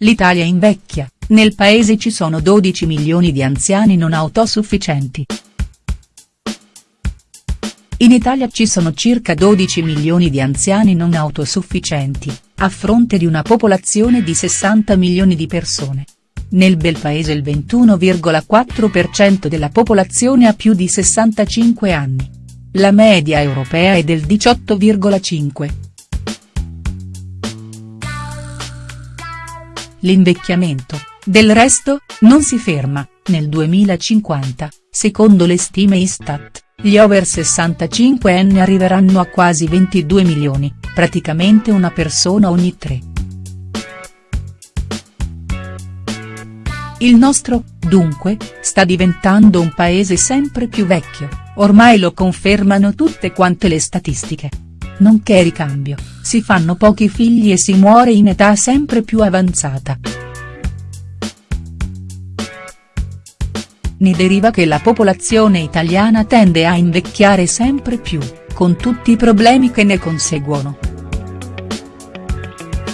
l'Italia invecchia, nel paese ci sono 12 milioni di anziani non autosufficienti. In Italia ci sono circa 12 milioni di anziani non autosufficienti, a fronte di una popolazione di 60 milioni di persone. Nel bel paese il 21,4% della popolazione ha più di 65 anni. La media europea è del 18,5%. L'invecchiamento, del resto, non si ferma, nel 2050, secondo le stime Istat gli over 65 anni arriveranno a quasi 22 milioni, praticamente una persona ogni tre. Il nostro, dunque, sta diventando un paese sempre più vecchio, ormai lo confermano tutte quante le statistiche. Nonché ricambio, si fanno pochi figli e si muore in età sempre più avanzata. ne deriva che la popolazione italiana tende a invecchiare sempre più, con tutti i problemi che ne conseguono.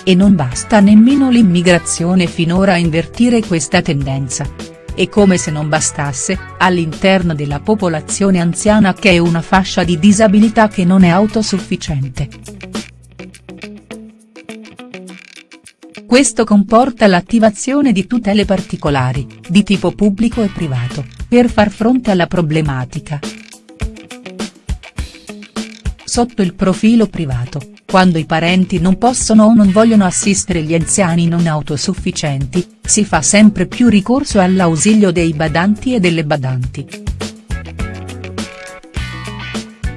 E non basta nemmeno l'immigrazione finora a invertire questa tendenza. E come se non bastasse, all'interno della popolazione anziana che è una fascia di disabilità che non è autosufficiente. Questo comporta l'attivazione di tutele particolari, di tipo pubblico e privato, per far fronte alla problematica. Sotto il profilo privato, quando i parenti non possono o non vogliono assistere gli anziani non autosufficienti, si fa sempre più ricorso all'ausilio dei badanti e delle badanti.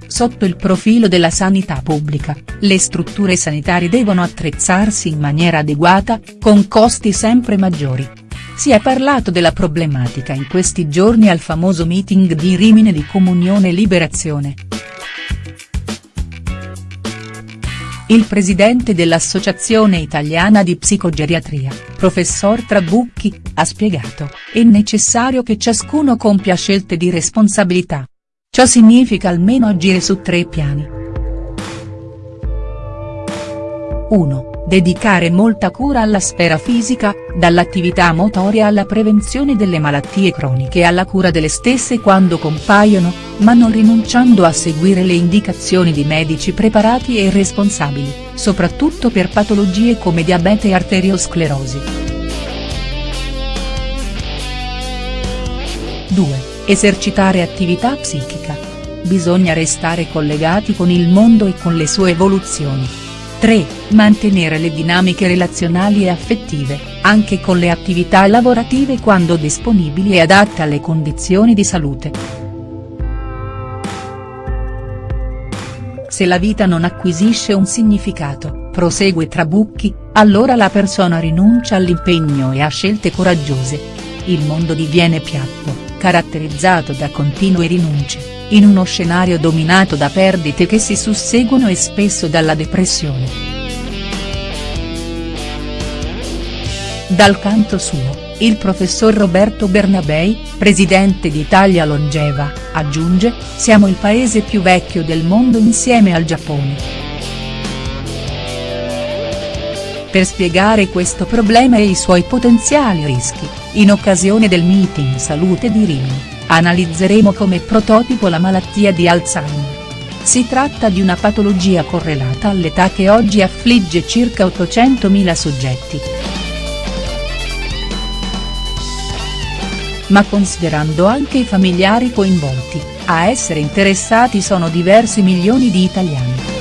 Sotto il profilo della sanità pubblica, le strutture sanitarie devono attrezzarsi in maniera adeguata, con costi sempre maggiori. Si è parlato della problematica in questi giorni al famoso meeting di Rimine di Comunione e Liberazione. Il presidente dell'Associazione Italiana di Psicogeriatria, professor Trabucchi, ha spiegato, è necessario che ciascuno compia scelte di responsabilità. Ciò significa almeno agire su tre piani. 1. Dedicare molta cura alla sfera fisica, dall'attività motoria alla prevenzione delle malattie croniche e alla cura delle stesse quando compaiono, ma non rinunciando a seguire le indicazioni di medici preparati e responsabili, soprattutto per patologie come diabete e arteriosclerosi. 2 Esercitare attività psichica. Bisogna restare collegati con il mondo e con le sue evoluzioni. 3. Mantenere le dinamiche relazionali e affettive, anche con le attività lavorative quando disponibili e adatte alle condizioni di salute. Se la vita non acquisisce un significato, prosegue Trabucchi, allora la persona rinuncia all'impegno e a scelte coraggiose. Il mondo diviene piatto caratterizzato da continue rinunce, in uno scenario dominato da perdite che si susseguono e spesso dalla depressione. Dal canto suo, il professor Roberto Bernabei, presidente di Italia Longeva, aggiunge, siamo il paese più vecchio del mondo insieme al Giappone. Per spiegare questo problema e i suoi potenziali rischi, in occasione del meeting Salute di Rimini, analizzeremo come prototipo la malattia di Alzheimer. Si tratta di una patologia correlata all'età che oggi affligge circa 800.000 soggetti. Ma considerando anche i familiari coinvolti, a essere interessati sono diversi milioni di italiani.